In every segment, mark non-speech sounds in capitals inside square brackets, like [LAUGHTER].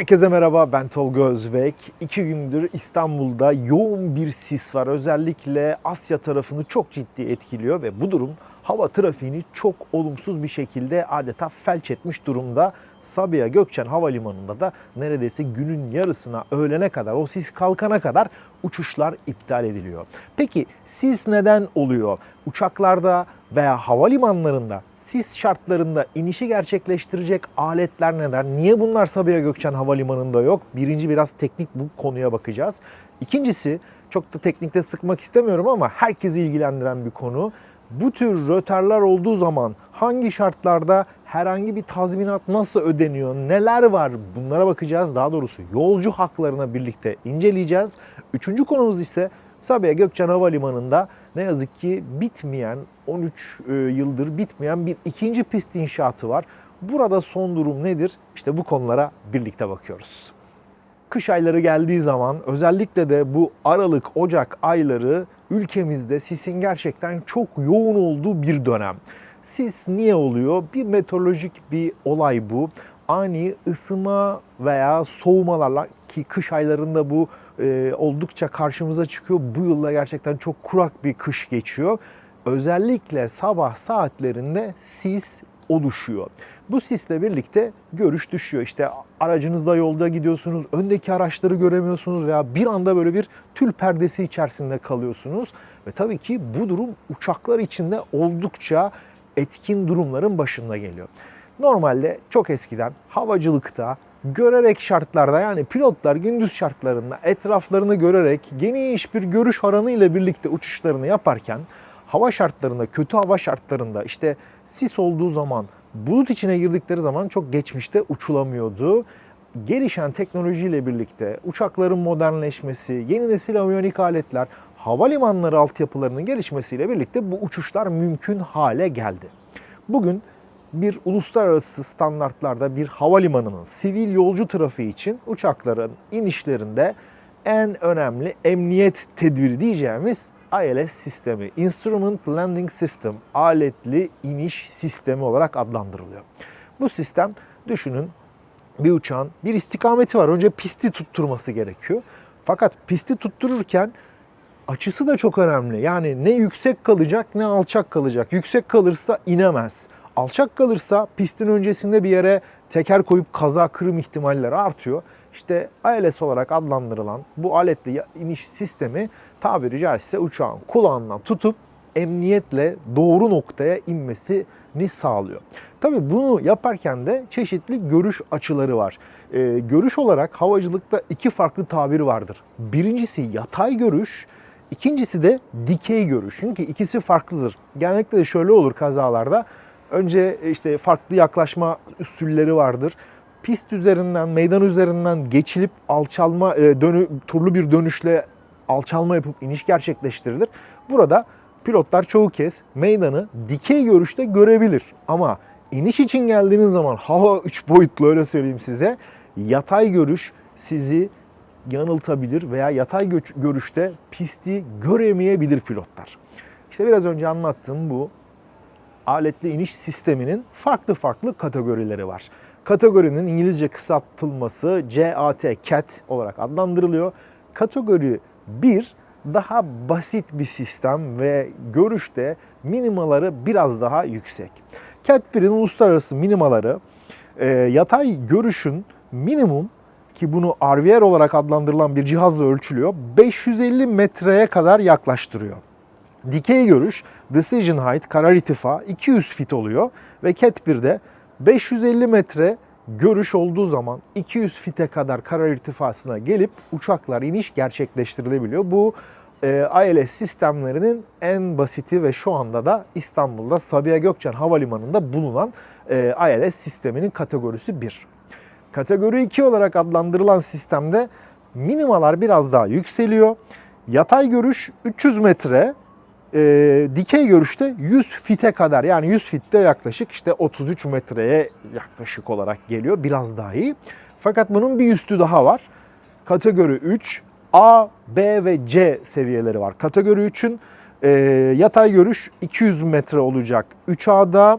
Herkese merhaba ben Tolga Özbek. İki gündür İstanbul'da yoğun bir sis var. Özellikle Asya tarafını çok ciddi etkiliyor ve bu durum hava trafiğini çok olumsuz bir şekilde adeta felç etmiş durumda. Sabiha Gökçen Havalimanı'nda da neredeyse günün yarısına öğlene kadar o sis kalkana kadar uçuşlar iptal ediliyor. Peki sis neden oluyor? Uçaklarda veya havalimanlarında sis şartlarında inişi gerçekleştirecek aletler neler? Niye bunlar Sabiha Gökçen Havalimanı'nda yok? Birinci biraz teknik bu konuya bakacağız. İkincisi çok da teknikte sıkmak istemiyorum ama herkesi ilgilendiren bir konu. Bu tür rötarlar olduğu zaman hangi şartlarda herhangi bir tazminat nasıl ödeniyor, neler var bunlara bakacağız. Daha doğrusu yolcu haklarına birlikte inceleyeceğiz. Üçüncü konumuz ise Sabiha Gökçen Havalimanı'nda ne yazık ki bitmeyen, 13 e, yıldır bitmeyen bir ikinci pist inşaatı var. Burada son durum nedir? İşte bu konulara birlikte bakıyoruz. Kış ayları geldiği zaman özellikle de bu Aralık, Ocak ayları ülkemizde sisin gerçekten çok yoğun olduğu bir dönem. Sis niye oluyor? Bir meteorolojik bir olay bu. Ani ısıma veya soğumalarla ki kış aylarında bu e, oldukça karşımıza çıkıyor. Bu yılda gerçekten çok kurak bir kış geçiyor. Özellikle sabah saatlerinde sis oluşuyor. Bu sisle birlikte görüş düşüyor. İşte aracınızda yolda gidiyorsunuz, öndeki araçları göremiyorsunuz veya bir anda böyle bir tül perdesi içerisinde kalıyorsunuz. Ve tabii ki bu durum uçaklar içinde oldukça etkin durumların başında geliyor. Normalde çok eskiden havacılıkta görerek şartlarda yani pilotlar gündüz şartlarında etraflarını görerek geniş bir görüş alanı ile birlikte uçuşlarını yaparken hava şartlarında, kötü hava şartlarında işte sis olduğu zaman, bulut içine girdikleri zaman çok geçmişte uçulamıyordu. Gelişen teknolojiyle birlikte uçakların modernleşmesi, yeni nesil aviyonik aletler, havalimanları altyapılarının gelişmesiyle birlikte bu uçuşlar mümkün hale geldi. Bugün bir uluslararası standartlarda bir havalimanının sivil yolcu trafiği için uçakların inişlerinde en önemli emniyet tedbiri diyeceğimiz ILS sistemi, Instrument Landing System, aletli iniş sistemi olarak adlandırılıyor. Bu sistem düşünün bir uçağın bir istikameti var. Önce pisti tutturması gerekiyor. Fakat pisti tuttururken açısı da çok önemli. Yani ne yüksek kalacak ne alçak kalacak. Yüksek kalırsa inemez. Alçak kalırsa pistin öncesinde bir yere teker koyup kaza kırım ihtimalleri artıyor. İşte ILS olarak adlandırılan bu aletli iniş sistemi tabiri caizse uçağın kulağından tutup emniyetle doğru noktaya inmesini sağlıyor. Tabii bunu yaparken de çeşitli görüş açıları var. Ee, görüş olarak havacılıkta iki farklı tabir vardır. Birincisi yatay görüş, ikincisi de dikey görüş. Çünkü ikisi farklıdır. Genellikle de şöyle olur kazalarda. Önce işte farklı yaklaşma usulleri vardır. Pist üzerinden, meydan üzerinden geçilip alçalma, e, dönü, turlu bir dönüşle alçalma yapıp iniş gerçekleştirilir. Burada pilotlar çoğu kez meydanı dikey görüşte görebilir. Ama iniş için geldiğiniz zaman [LAUGHS] hava 3 boyutlu öyle söyleyeyim size. Yatay görüş sizi yanıltabilir veya yatay görüşte pisti göremeyebilir pilotlar. İşte biraz önce anlattığım bu aletli iniş sisteminin farklı farklı kategorileri var. Kategorinin İngilizce kısaltılması CAT, CAT olarak adlandırılıyor. Kategori 1 daha basit bir sistem ve görüşte minimaları biraz daha yüksek. CAT 1'in uluslararası minimaları e, yatay görüşün minimum ki bunu RVR olarak adlandırılan bir cihazla ölçülüyor. 550 metreye kadar yaklaştırıyor. Dikey görüş, decision height, karar irtifa 200 fit oluyor ve CAT 1'de 550 metre görüş olduğu zaman 200 fite kadar karar irtifasına gelip uçaklar iniş gerçekleştirilebiliyor. Bu e, ILS sistemlerinin en basiti ve şu anda da İstanbul'da Sabiha Gökçen Havalimanı'nda bulunan e, ILS sisteminin kategorisi 1. Kategori 2 olarak adlandırılan sistemde minimalar biraz daha yükseliyor. Yatay görüş 300 metre, e, dikey görüşte 100 fite kadar yani 100 fitte yaklaşık işte 33 metreye yaklaşık olarak geliyor. Biraz daha iyi. Fakat bunun bir üstü daha var. Kategori 3 A, B ve C seviyeleri var. Kategori 3'ün e, yatay görüş 200 metre olacak 3A'da,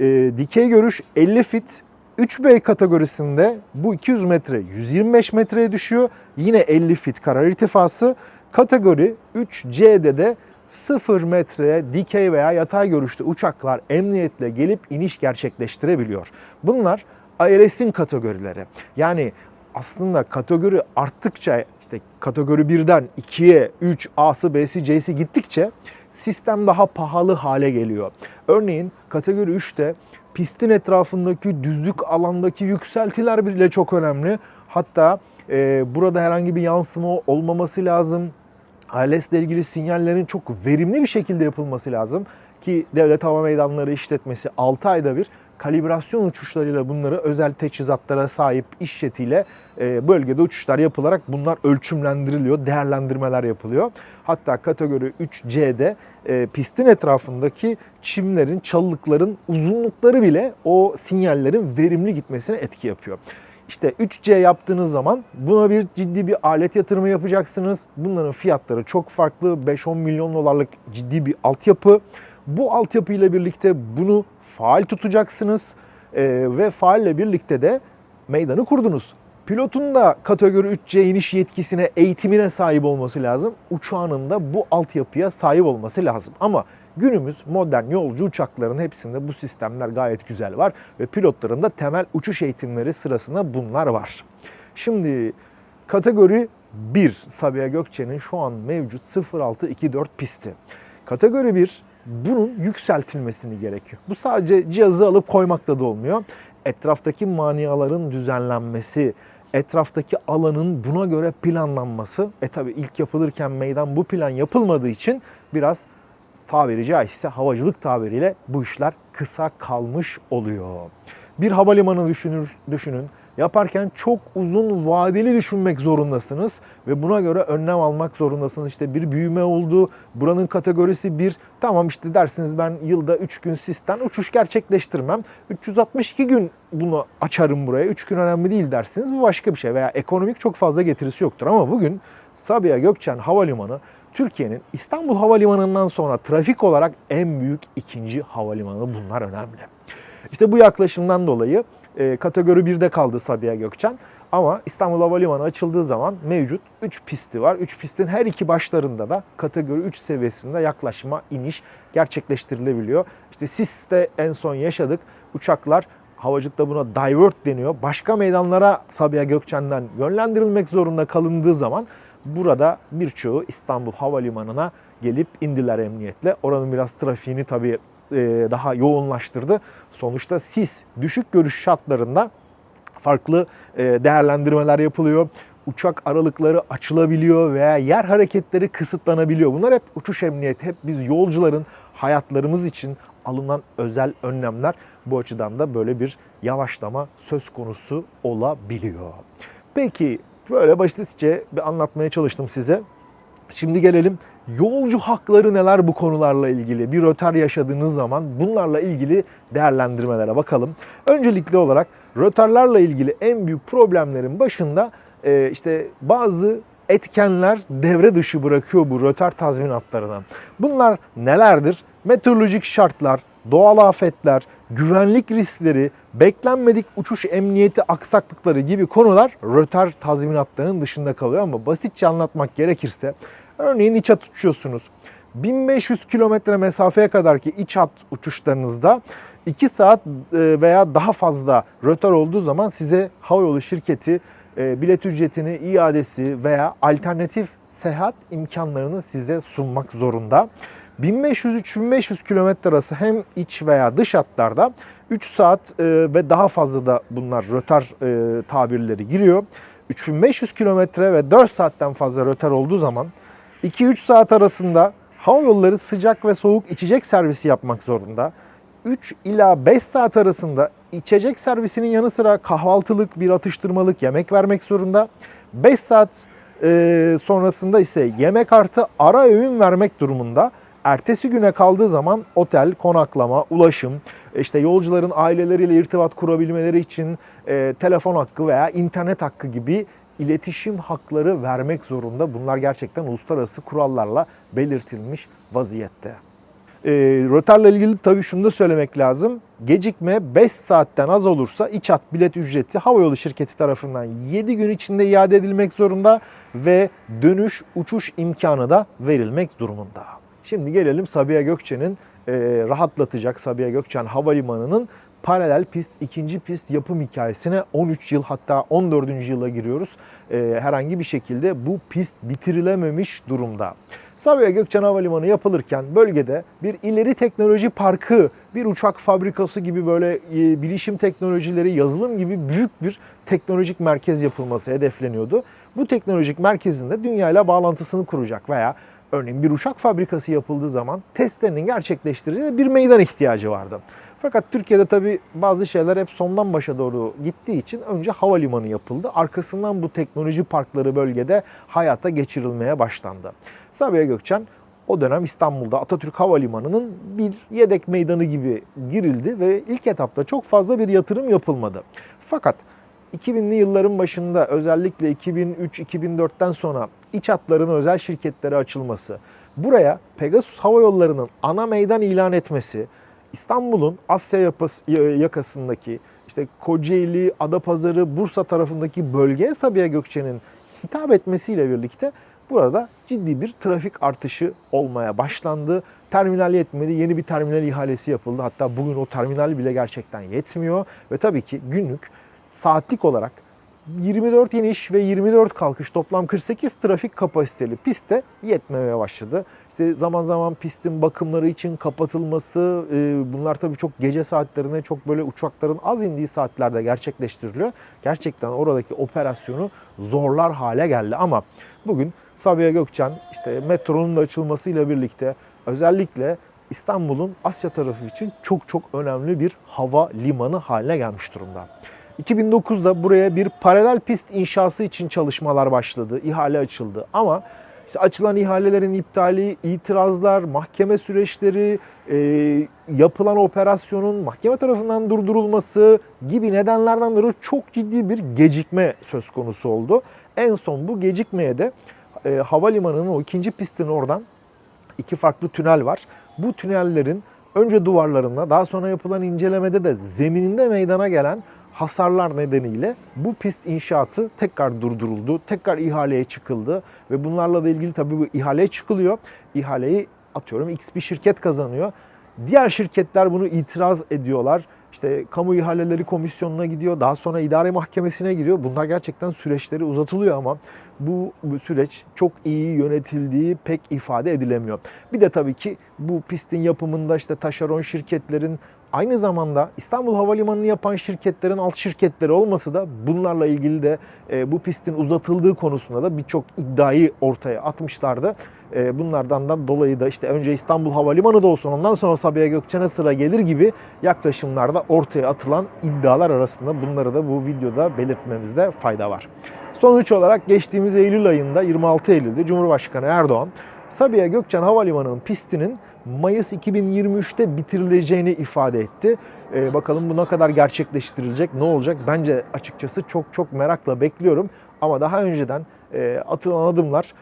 e, dikey görüş 50 fit 3B kategorisinde bu 200 metre 125 metreye düşüyor. Yine 50 fit karar irtifası. Kategori 3C'de de 0 metre dikey veya yatay görüşte uçaklar emniyetle gelip iniş gerçekleştirebiliyor. Bunlar ILS'in kategorileri. Yani aslında kategori arttıkça işte kategori 1'den 2'ye 3 A'sı B'si C'si gittikçe sistem daha pahalı hale geliyor. Örneğin kategori 3'te pistin etrafındaki düzlük alandaki yükseltiler bile çok önemli. Hatta e, burada herhangi bir yansıma olmaması lazım. ALS ile ilgili sinyallerin çok verimli bir şekilde yapılması lazım ki Devlet Hava Meydanları işletmesi 6 ayda bir kalibrasyon uçuşlarıyla bunları özel teçhizatlara sahip iş jetiyle e, bölgede uçuşlar yapılarak bunlar ölçümlendiriliyor, değerlendirmeler yapılıyor. Hatta kategori 3C'de e, pistin etrafındaki çimlerin, çalılıkların uzunlukları bile o sinyallerin verimli gitmesine etki yapıyor. İşte 3C yaptığınız zaman buna bir ciddi bir alet yatırımı yapacaksınız. Bunların fiyatları çok farklı. 5-10 milyon dolarlık ciddi bir altyapı. Bu altyapı ile birlikte bunu faal tutacaksınız ee, ve faalle birlikte de meydanı kurdunuz. Pilotun da kategori 3C iniş yetkisine, eğitimine sahip olması lazım. Uçağının da bu altyapıya sahip olması lazım. Ama günümüz modern yolcu uçaklarının hepsinde bu sistemler gayet güzel var ve pilotların da temel uçuş eğitimleri sırasında bunlar var. Şimdi kategori 1 Sabiha Gökçe'nin şu an mevcut 0624 pisti. Kategori 1 bunun yükseltilmesini gerekiyor. Bu sadece cihazı alıp koymakla da olmuyor. Etraftaki maniaların düzenlenmesi, etraftaki alanın buna göre planlanması. E tabi ilk yapılırken meydan bu plan yapılmadığı için biraz tabiri caizse havacılık tabiriyle bu işler kısa kalmış oluyor. Bir havalimanı düşünür, düşünün. Yaparken çok uzun vadeli düşünmek zorundasınız ve buna göre önlem almak zorundasınız. İşte bir büyüme oldu, buranın kategorisi bir. Tamam işte dersiniz ben yılda 3 gün sistem uçuş gerçekleştirmem. 362 gün bunu açarım buraya. 3 gün önemli değil dersiniz. Bu başka bir şey veya ekonomik çok fazla getirisi yoktur. Ama bugün Sabiha Gökçen Havalimanı Türkiye'nin İstanbul Havalimanı'ndan sonra trafik olarak en büyük ikinci havalimanı bunlar önemli. İşte bu yaklaşımdan dolayı e, kategori 1'de kaldı Sabiha Gökçen. Ama İstanbul Havalimanı açıldığı zaman mevcut 3 pisti var. 3 pistin her iki başlarında da kategori 3 seviyesinde yaklaşma, iniş gerçekleştirilebiliyor. İşte SIS'te en son yaşadık. Uçaklar havacılıkta buna divert deniyor. Başka meydanlara Sabiha Gökçen'den yönlendirilmek zorunda kalındığı zaman burada birçoğu İstanbul Havalimanı'na gelip indiler emniyetle. Oranın biraz trafiğini tabii e, daha yoğunlaştırdı. Sonuçta sis düşük görüş şartlarında farklı e, değerlendirmeler yapılıyor. Uçak aralıkları açılabiliyor veya yer hareketleri kısıtlanabiliyor. Bunlar hep uçuş emniyeti, hep biz yolcuların hayatlarımız için alınan özel önlemler. Bu açıdan da böyle bir yavaşlama söz konusu olabiliyor. Peki böyle basitçe bir anlatmaya çalıştım size. Şimdi gelelim yolcu hakları neler bu konularla ilgili? Bir rötar yaşadığınız zaman bunlarla ilgili değerlendirmelere bakalım. Öncelikli olarak rötarlarla ilgili en büyük problemlerin başında e, işte bazı etkenler devre dışı bırakıyor bu rötar tazminatlarına. Bunlar nelerdir? Meteorolojik şartlar, doğal afetler, güvenlik riskleri, beklenmedik uçuş emniyeti aksaklıkları gibi konular rötar tazminatlarının dışında kalıyor ama basitçe anlatmak gerekirse örneğin iç hat uçuyorsunuz. 1500 kilometre mesafeye kadar ki iç hat uçuşlarınızda 2 saat veya daha fazla rötar olduğu zaman size havayolu şirketi bilet ücretini, iadesi veya alternatif seyahat imkanlarını size sunmak zorunda. 1500-3500 kilometre arası hem iç veya dış hatlarda 3 saat ve daha fazla da bunlar rötar tabirleri giriyor. 3500 kilometre ve 4 saatten fazla rötar olduğu zaman 2-3 saat arasında hava yolları sıcak ve soğuk içecek servisi yapmak zorunda. 3 ila 5 saat arasında içecek servisinin yanı sıra kahvaltılık, bir atıştırmalık yemek vermek zorunda. 5 saat e, sonrasında ise yemek artı ara öğün vermek durumunda. Ertesi güne kaldığı zaman otel, konaklama, ulaşım, işte yolcuların aileleriyle irtibat kurabilmeleri için e, telefon hakkı veya internet hakkı gibi iletişim hakları vermek zorunda. Bunlar gerçekten uluslararası kurallarla belirtilmiş vaziyette. E, rötarla ilgili tabii şunu da söylemek lazım. Gecikme 5 saatten az olursa İÇAT bilet ücreti havayolu şirketi tarafından 7 gün içinde iade edilmek zorunda ve dönüş uçuş imkanı da verilmek durumunda. Şimdi gelelim Sabiha Gökçen'in e, rahatlatacak Sabiha Gökçen Havalimanı'nın paralel pist, ikinci pist yapım hikayesine 13 yıl hatta 14. yıla giriyoruz. E, herhangi bir şekilde bu pist bitirilememiş durumda. Sabiha Gökçen Havalimanı yapılırken bölgede bir ileri teknoloji parkı, bir uçak fabrikası gibi böyle e, bilişim teknolojileri, yazılım gibi büyük bir teknolojik merkez yapılması hedefleniyordu. Bu teknolojik merkezinde dünyayla bağlantısını kuracak veya örneğin bir uçak fabrikası yapıldığı zaman testlerinin gerçekleştireceği bir meydan ihtiyacı vardı. Fakat Türkiye'de tabii bazı şeyler hep sondan başa doğru gittiği için önce havalimanı yapıldı. Arkasından bu teknoloji parkları bölgede hayata geçirilmeye başlandı. Sabiha Gökçen o dönem İstanbul'da Atatürk Havalimanı'nın bir yedek meydanı gibi girildi ve ilk etapta çok fazla bir yatırım yapılmadı. Fakat 2000'li yılların başında özellikle 2003-2004'ten sonra iç hatların özel şirketlere açılması, buraya Pegasus Hava Yolları'nın ana meydan ilan etmesi, İstanbul'un Asya yakasındaki işte Kocaeli, Adapazarı, Bursa tarafındaki bölgeye Sabiha Gökçen'in hitap etmesiyle birlikte burada ciddi bir trafik artışı olmaya başlandı. Terminal yetmedi, yeni bir terminal ihalesi yapıldı. Hatta bugün o terminal bile gerçekten yetmiyor ve tabii ki günlük saatlik olarak 24 iniş ve 24 kalkış toplam 48 trafik kapasiteli pistte yetmemeye başladı. İşte zaman zaman pistin bakımları için kapatılması e, bunlar tabii çok gece saatlerine çok böyle uçakların az indiği saatlerde gerçekleştiriliyor. Gerçekten oradaki operasyonu zorlar hale geldi ama bugün Sabiha Gökçen işte metronun da açılmasıyla birlikte özellikle İstanbul'un Asya tarafı için çok çok önemli bir hava limanı haline gelmiş durumda. 2009'da buraya bir paralel pist inşası için çalışmalar başladı, ihale açıldı ama işte açılan ihalelerin iptali, itirazlar, mahkeme süreçleri, e, yapılan operasyonun mahkeme tarafından durdurulması gibi nedenlerden dolayı çok ciddi bir gecikme söz konusu oldu. En son bu gecikmeye de e, havalimanının o ikinci pistin oradan iki farklı tünel var. Bu tünellerin önce duvarlarında daha sonra yapılan incelemede de zemininde meydana gelen hasarlar nedeniyle bu pist inşaatı tekrar durduruldu. Tekrar ihaleye çıkıldı ve bunlarla da ilgili tabii bu ihaleye çıkılıyor. İhaleyi atıyorum X bir şirket kazanıyor. Diğer şirketler bunu itiraz ediyorlar. İşte kamu ihaleleri komisyonuna gidiyor. Daha sonra idare mahkemesine gidiyor. Bunlar gerçekten süreçleri uzatılıyor ama bu, bu süreç çok iyi yönetildiği pek ifade edilemiyor. Bir de tabii ki bu pistin yapımında işte taşeron şirketlerin Aynı zamanda İstanbul Havalimanı'nı yapan şirketlerin alt şirketleri olması da bunlarla ilgili de e, bu pistin uzatıldığı konusunda da birçok iddiayı ortaya atmışlardı. E, bunlardan da dolayı da işte önce İstanbul Havalimanı da olsun ondan sonra Sabiha Gökçen'e sıra gelir gibi yaklaşımlarda ortaya atılan iddialar arasında bunları da bu videoda belirtmemizde fayda var. Sonuç olarak geçtiğimiz Eylül ayında 26 Eylül'de Cumhurbaşkanı Erdoğan Sabiha Gökçen Havalimanı'nın pistinin Mayıs 2023'te bitirileceğini ifade etti. Ee, bakalım bu ne kadar gerçekleştirilecek, ne olacak? Bence açıkçası çok çok merakla bekliyorum. Ama daha önceden e, atılan adımlar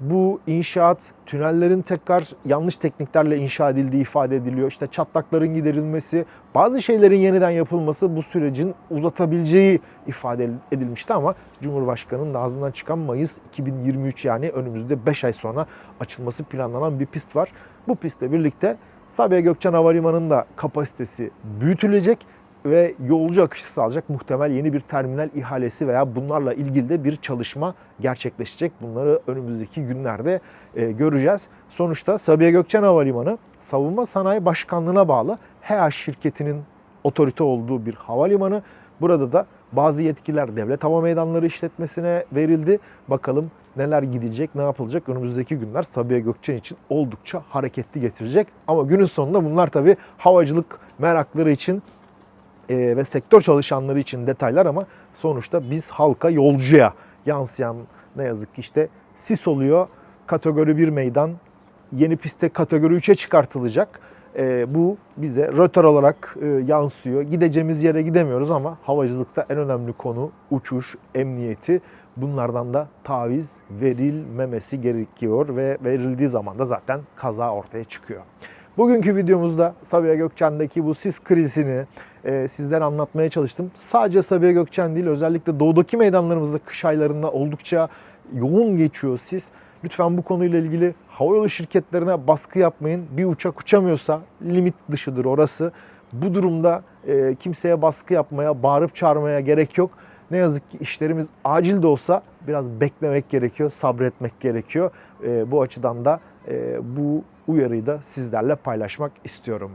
bu inşaat, tünellerin tekrar yanlış tekniklerle inşa edildiği ifade ediliyor. İşte çatlakların giderilmesi, bazı şeylerin yeniden yapılması bu sürecin uzatabileceği ifade edilmişti ama Cumhurbaşkanı'nın ağzından çıkan Mayıs 2023 yani önümüzde 5 ay sonra açılması planlanan bir pist var. Bu pistle birlikte Sabiha Gökçen Havalimanı'nın da kapasitesi büyütülecek ve yolcu akışı sağlayacak muhtemel yeni bir terminal ihalesi veya bunlarla ilgili de bir çalışma gerçekleşecek. Bunları önümüzdeki günlerde e, göreceğiz. Sonuçta Sabiha Gökçen Havalimanı Savunma Sanayi Başkanlığı'na bağlı HEA şirketinin otorite olduğu bir havalimanı. Burada da bazı yetkiler devlet hava meydanları işletmesine verildi. Bakalım neler gidecek, ne yapılacak önümüzdeki günler Sabiha Gökçen için oldukça hareketli getirecek. Ama günün sonunda bunlar tabii havacılık merakları için e, ve sektör çalışanları için detaylar ama sonuçta biz halka, yolcuya yansıyan ne yazık ki işte sis oluyor. Kategori 1 meydan yeni piste kategori 3'e çıkartılacak. E, bu bize rötar olarak e, yansıyor. Gideceğimiz yere gidemiyoruz ama havacılıkta en önemli konu uçuş, emniyeti. Bunlardan da taviz verilmemesi gerekiyor ve verildiği zaman da zaten kaza ortaya çıkıyor. Bugünkü videomuzda Sabiha Gökçen'deki bu sis krizini e, sizlere anlatmaya çalıştım. Sadece Sabiha Gökçen değil özellikle doğudaki meydanlarımızda kış aylarında oldukça yoğun geçiyor sis. Lütfen bu konuyla ilgili havayolu şirketlerine baskı yapmayın. Bir uçak uçamıyorsa limit dışıdır orası. Bu durumda e, kimseye baskı yapmaya, bağırıp çağırmaya gerek yok. Ne yazık ki işlerimiz acil de olsa biraz beklemek gerekiyor, sabretmek gerekiyor. E, bu açıdan da e, bu uyarıyı da sizlerle paylaşmak istiyorum.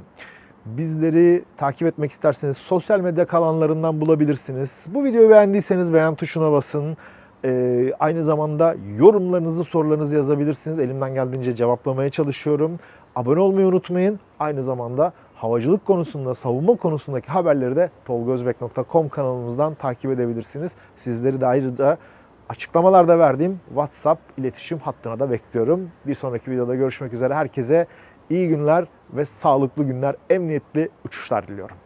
Bizleri takip etmek isterseniz sosyal medya kanallarından bulabilirsiniz. Bu videoyu beğendiyseniz beğen tuşuna basın. Ee, aynı zamanda yorumlarınızı, sorularınızı yazabilirsiniz. Elimden geldiğince cevaplamaya çalışıyorum. Abone olmayı unutmayın. Aynı zamanda havacılık konusunda, savunma konusundaki haberleri de tolgozbek.com kanalımızdan takip edebilirsiniz. Sizleri de ayrıca açıklamalarda verdiğim WhatsApp iletişim hattına da bekliyorum. Bir sonraki videoda görüşmek üzere. Herkese iyi günler ve sağlıklı günler, emniyetli uçuşlar diliyorum.